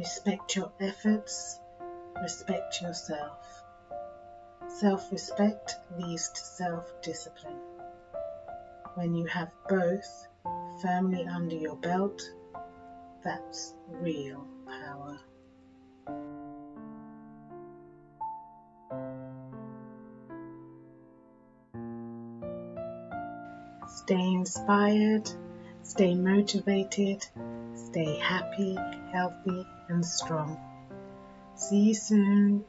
Respect your efforts, respect yourself. Self respect leads to self discipline. When you have both firmly under your belt, that's real power. Stay inspired, stay motivated, stay happy, healthy, and strong. See you soon.